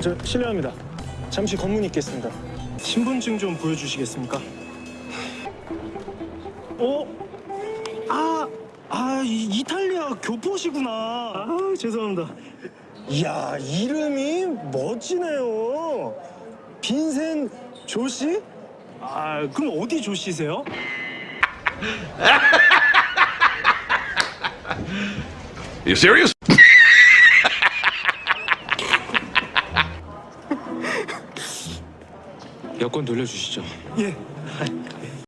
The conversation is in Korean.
저 실례합니다. 잠시 검문이 있겠습니다. 신분증 좀 보여주시겠습니까? 어? 아, 아 이, 이탈리아 교포시구나. 아 죄송합니다. 이야 이름이 멋지네요. 빈센 조씨? 아 그럼 어디 조씨세요? You serious? 여권 돌려주시죠. 예.